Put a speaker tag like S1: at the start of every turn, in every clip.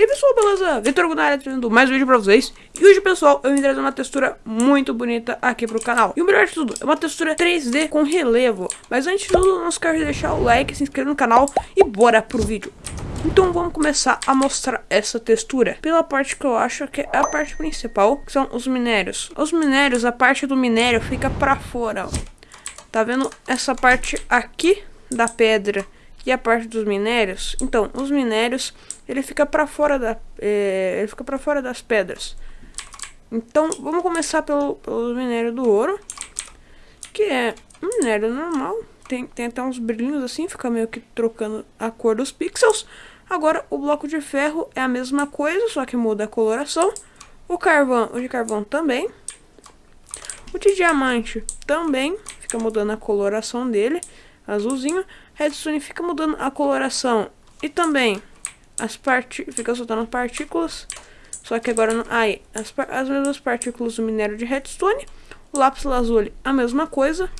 S1: E aí pessoal, beleza? Vitor Gunara trazendo mais um vídeo pra vocês. E hoje pessoal, eu vim trazer uma textura muito bonita aqui pro canal. E o melhor de tudo, é uma textura 3D com relevo. Mas antes de tudo, não esquece de deixar o like, se inscrever no canal E bora pro vídeo. Então vamos começar a mostrar essa textura Pela parte que eu acho que é a parte principal Que são os minérios. Os minérios, a parte do minério fica pra fora ó. Tá vendo essa parte aqui da pedra e a parte dos minérios? Então, os minérios ele fica para fora da é, ele fica para fora das pedras. Então vamos começar pelo, pelo minério do ouro, que é um minério normal, tem, tem até uns brilhinhos assim, fica meio que trocando a cor dos pixels. Agora o bloco de ferro é a mesma coisa, só que muda a coloração. O carvão, o de carvão também. O de diamante também, fica mudando a coloração dele, azulzinho. Redstone fica mudando a coloração e também as partes fica soltando partículas. Só que agora não. Aí, as, as mesmas partículas do minério de redstone. O lápis lazuli, a mesma coisa.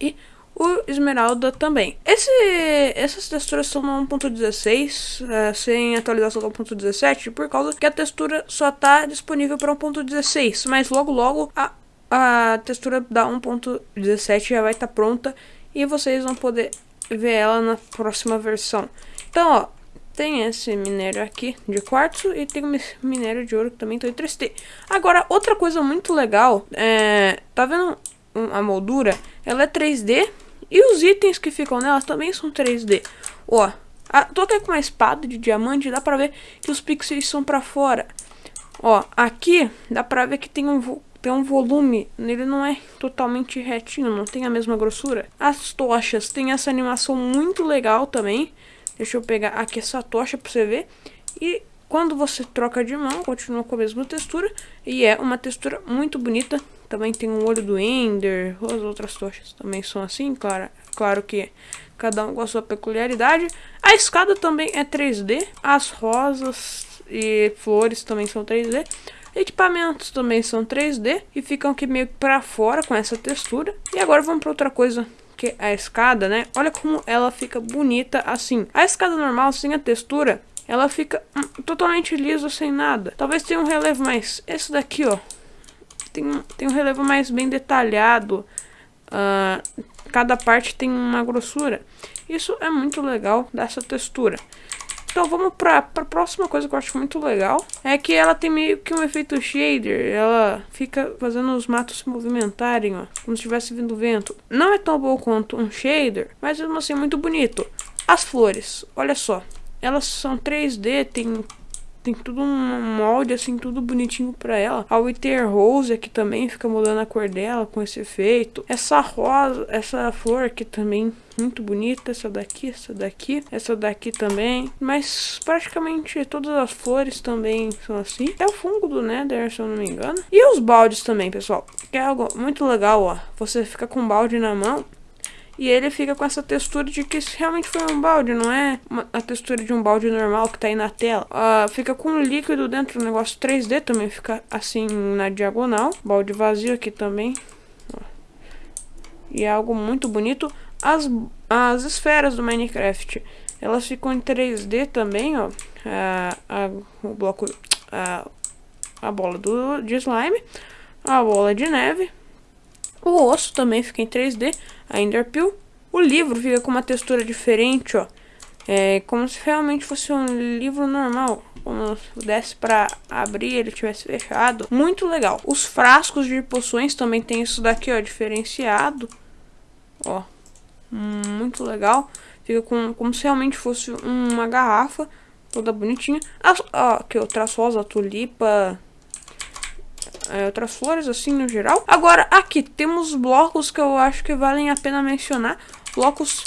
S1: E o esmeralda também. Esse, essas texturas são no 1.16, é, sem atualização do 1.17, por causa que a textura só está disponível para 1.16. Mas logo logo a, a textura da 1.17 já vai estar tá pronta e vocês vão poder ver ela na próxima versão. Então, ó, tem esse minério aqui de quartzo e tem minério de ouro que também tem 3T. Agora, outra coisa muito legal, é, tá vendo a moldura? Ela é 3D e os itens que ficam nela também são 3D. Ó, a, tô aqui com uma espada de diamante, dá pra ver que os pixels são pra fora. Ó, aqui dá pra ver que tem um, tem um volume, ele não é totalmente retinho, não tem a mesma grossura. As tochas tem essa animação muito legal também. Deixa eu pegar aqui essa tocha pra você ver. E quando você troca de mão, continua com a mesma textura. E é uma textura muito bonita. Também tem um olho do Ender. As outras tochas também são assim, claro. Claro que cada um com a sua peculiaridade. A escada também é 3D. As rosas e flores também são 3D. Equipamentos também são 3D e ficam aqui meio para fora com essa textura. E agora vamos para outra coisa que a escada, né? Olha como ela fica bonita assim. A escada normal, sem a textura, ela fica hum, totalmente lisa, sem nada. Talvez tenha um relevo mais... Esse daqui, ó. Tem, tem um relevo mais bem detalhado. Uh, cada parte tem uma grossura. Isso é muito legal dessa textura. Então vamos pra, pra próxima coisa que eu acho muito legal. É que ela tem meio que um efeito shader. Ela fica fazendo os matos se movimentarem, ó. Como se estivesse vindo vento. Não é tão bom quanto um shader, mas mesmo assim é muito bonito. As flores, olha só. Elas são 3D, tem tem tudo um molde, assim, tudo bonitinho pra ela. A Wither Rose aqui também fica mudando a cor dela com esse efeito. Essa rosa, essa flor aqui também muito bonita. Essa daqui, essa daqui, essa daqui também. Mas praticamente todas as flores também são assim. É o fungo do Nether, se eu não me engano. E os baldes também, pessoal. Que é algo muito legal, ó. Você fica com o balde na mão e ele fica com essa textura de que realmente foi um balde, não é uma, a textura de um balde normal que tá aí na tela. Uh, fica com líquido dentro do negócio 3D também, fica assim na diagonal. Balde vazio aqui também. E é algo muito bonito. As, as esferas do Minecraft, elas ficam em 3D também, ó. Uh, a, o bloco... Uh, a bola do, de slime, a bola de neve, o osso também fica em 3D, a Enderpeel. O livro fica com uma textura diferente, ó. É como se realmente fosse um livro normal. Como se desse para abrir ele tivesse fechado. Muito legal. Os frascos de poções também tem isso daqui, ó, diferenciado. Ó, muito legal. Fica com, como se realmente fosse uma garrafa toda bonitinha. As, ó, aqui, o rosa, tulipa, é, outras flores assim no geral. Agora aqui temos blocos que eu acho que valem a pena mencionar. Blocos,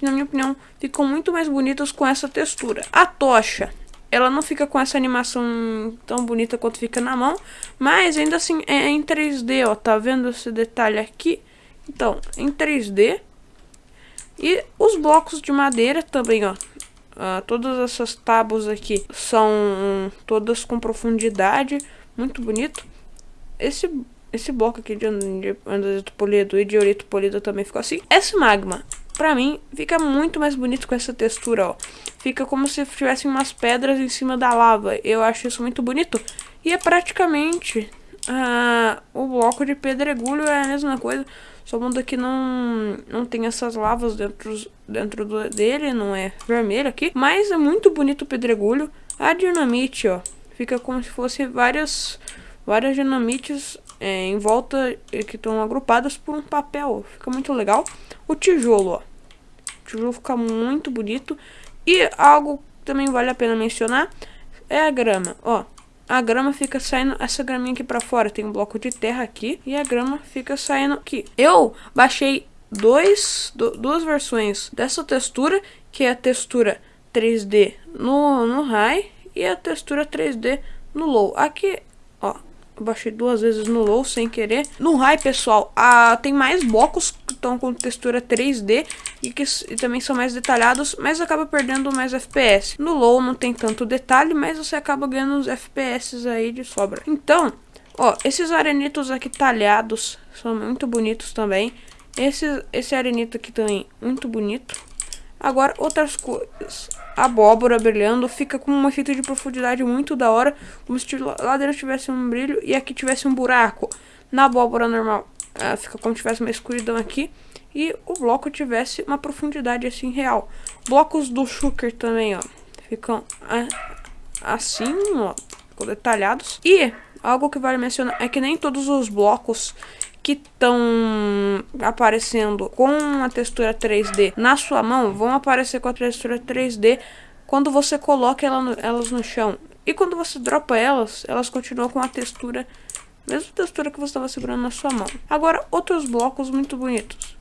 S1: na minha opinião, ficam muito mais bonitos com essa textura. A tocha, ela não fica com essa animação tão bonita quanto fica na mão, mas ainda assim é em 3D, ó, tá vendo esse detalhe aqui? Então, em 3D. E os blocos de madeira também, ó. Uh, todas essas tábuas aqui são todas com profundidade, muito bonito. Esse, esse bloco aqui de andesito polido e de diorito polido também ficou assim. Esse magma, pra mim, fica muito mais bonito com essa textura, ó. Fica como se tivessem umas pedras em cima da lava. Eu acho isso muito bonito. E é praticamente uh, o bloco de pedregulho é a mesma coisa. Só muda que não, não tem essas lavas dentro, dentro do, dele, não é vermelho aqui. Mas é muito bonito o pedregulho. A dinamite, ó, fica como se fosse várias, várias dinamites é, em volta que estão agrupadas por um papel. Fica muito legal. O tijolo, ó. O tijolo fica muito bonito. E algo que também vale a pena mencionar é a grama, ó. A grama fica saindo, essa graminha aqui pra fora, tem um bloco de terra aqui, e a grama fica saindo aqui. Eu baixei dois, do, duas versões dessa textura, que é a textura 3D no, no High e a textura 3D no Low. Aqui, eu baixei duas vezes no low sem querer. No high, pessoal, ah, tem mais blocos que estão com textura 3D e que e também são mais detalhados, mas acaba perdendo mais FPS. No low não tem tanto detalhe, mas você acaba ganhando os FPS aí de sobra. Então, ó, esses arenitos aqui talhados são muito bonitos também. Esse, esse arenito aqui também, muito bonito. Agora, outras coisas. Abóbora brilhando fica com um efeito de profundidade muito da hora. Como se lá dentro tivesse um brilho e aqui tivesse um buraco. Na abóbora normal, uh, fica como se tivesse uma escuridão aqui. E o bloco tivesse uma profundidade assim real. Blocos do Shooker também, ó. Ficam uh, assim, ó. Ficam detalhados. E algo que vale mencionar é que nem todos os blocos que estão aparecendo com a textura 3D na sua mão vão aparecer com a textura 3D quando você coloca ela no, elas no chão. E quando você dropa elas, elas continuam com a textura, mesma textura que você estava segurando na sua mão. Agora, outros blocos muito bonitos.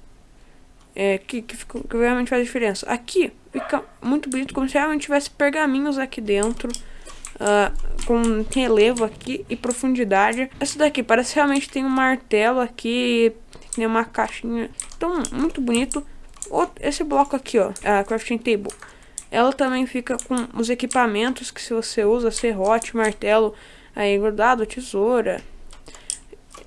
S1: É, que, que, que realmente faz diferença. Aqui fica muito bonito, como se realmente tivesse pergaminhos aqui dentro uh, com relevo aqui e profundidade. Essa daqui parece realmente tem um martelo aqui, tem uma caixinha. Então, muito bonito. Esse bloco aqui, ó, a crafting table. Ela também fica com os equipamentos que se você usa, serrote, martelo, aí grudado, tesoura.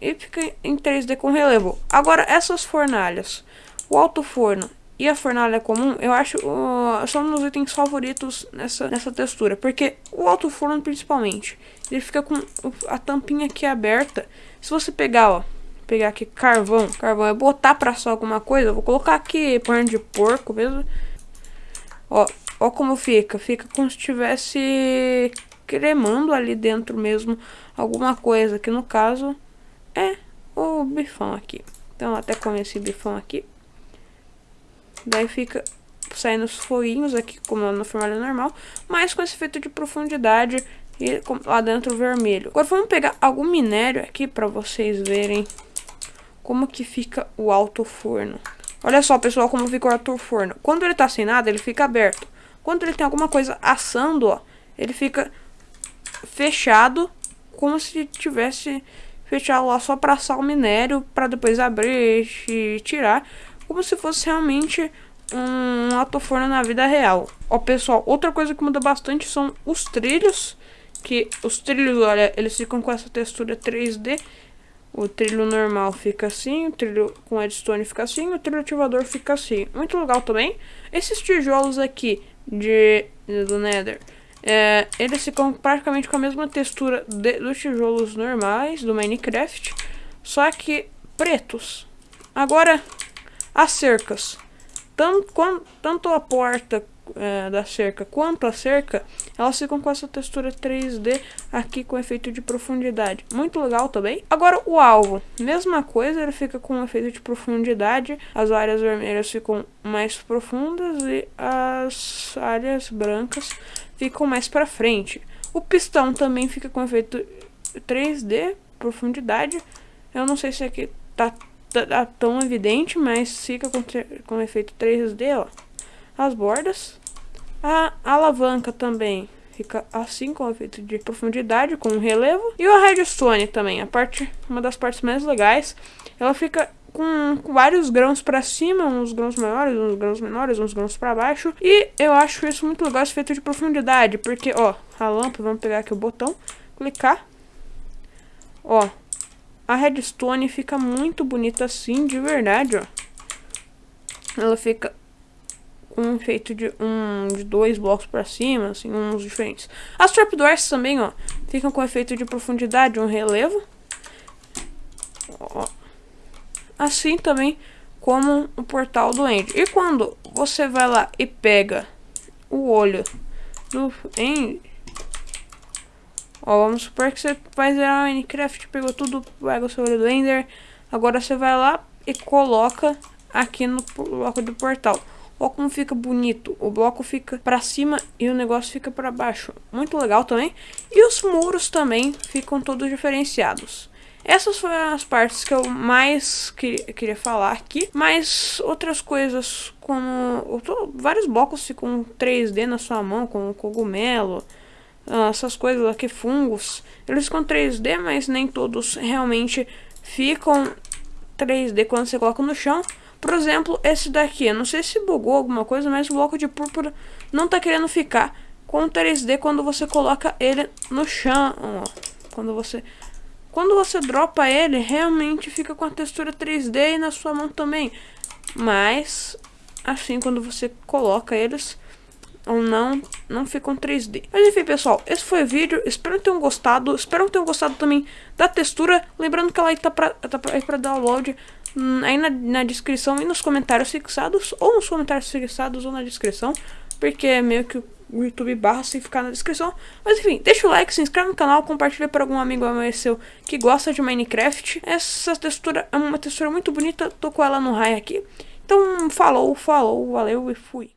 S1: E fica em 3D com relevo. Agora, essas fornalhas. O alto forno e a fornalha comum, eu acho, uh, são meus itens favoritos nessa, nessa textura. Porque o alto forno, principalmente, ele fica com a tampinha aqui aberta. Se você pegar, ó, pegar aqui carvão, carvão é botar pra assar alguma coisa, eu vou colocar aqui pano de porco mesmo. Ó, ó como fica, fica como se estivesse cremando ali dentro mesmo alguma coisa, que no caso é o bifão aqui. Então até comer esse bifão aqui. Daí fica saindo os foguinhos aqui, como na formalha normal, mas com esse efeito de profundidade e lá dentro vermelho. Agora vamos pegar algum minério aqui para vocês verem como que fica o alto forno. Olha só, pessoal, como fica o alto forno. Quando ele tá sem nada, ele fica aberto. Quando ele tem alguma coisa assando, ó, ele fica fechado, como se tivesse fechado lá só para assar o minério, para depois abrir e tirar como se fosse realmente um alto-forno na vida real. Ó, pessoal, outra coisa que muda bastante são os trilhos, que os trilhos, olha, eles ficam com essa textura 3D. O trilho normal fica assim, o trilho com redstone fica assim, o trilho ativador fica assim. Muito legal também. Esses tijolos aqui de, do Nether, é, eles ficam praticamente com a mesma textura de, dos tijolos normais do Minecraft, só que pretos. Agora, as cercas. Tanto, tanto a porta é, da cerca quanto a cerca, elas ficam com essa textura 3D aqui com efeito de profundidade. Muito legal também. Agora o alvo, mesma coisa, ele fica com um efeito de profundidade. As áreas vermelhas ficam mais profundas e as áreas brancas ficam mais para frente. O pistão também fica com efeito 3D, profundidade. Eu não sei se aqui tá tá tão evidente, mas fica com, com efeito 3D, ó. As bordas. A alavanca também fica assim com efeito de profundidade, com relevo. E a redstone também, a parte, uma das partes mais legais. Ela fica com, com vários grãos para cima, uns grãos maiores, uns grãos menores, uns grãos para baixo. E eu acho isso muito legal, esse efeito de profundidade, porque, ó, a lâmpada, vamos pegar aqui o botão, clicar. Ó, a redstone fica muito bonita assim, de verdade, ó. Ela fica um efeito de um de dois blocos para cima, assim, uns diferentes. As trapdoors também, ó, ficam com efeito de profundidade, um relevo. Ó. Assim também como o portal do End. E quando você vai lá e pega o olho do End, ó, vamos supor que você vai zerar Minecraft, pegou tudo, pega o seu olho do Ender, agora você vai lá e coloca aqui no bloco do portal. Olha como fica bonito. O bloco fica para cima e o negócio fica para baixo. Muito legal também. E os muros também ficam todos diferenciados. Essas foram as partes que eu mais que, queria falar aqui. Mas outras coisas como... Tô, vários blocos ficam 3D na sua mão, como cogumelo. Ah, essas coisas aqui, fungos. Eles ficam 3D, mas nem todos realmente ficam 3D quando você coloca no chão. Por exemplo, esse daqui, eu não sei se bugou alguma coisa, mas o bloco de púrpura não tá querendo ficar com 3D quando você coloca ele no chão, ó. Quando você quando você dropa ele, realmente fica com a textura 3D e na sua mão também. Mas assim quando você coloca eles, ou não, não ficam 3D. Mas enfim, pessoal, esse foi o vídeo. Espero que tenham gostado. Espero que tenham gostado também da textura. Lembrando que ela aí tá pra, tá pra, pra download hum, aí na, na descrição e nos comentários fixados. Ou nos comentários fixados ou na descrição. Porque é meio que o YouTube barra sem ficar na descrição. Mas enfim, deixa o like, se inscreve no canal, compartilha para algum amigo seu que gosta de Minecraft. Essa textura é uma textura muito bonita, tô com ela no raio aqui. Então, falou, falou, valeu e fui.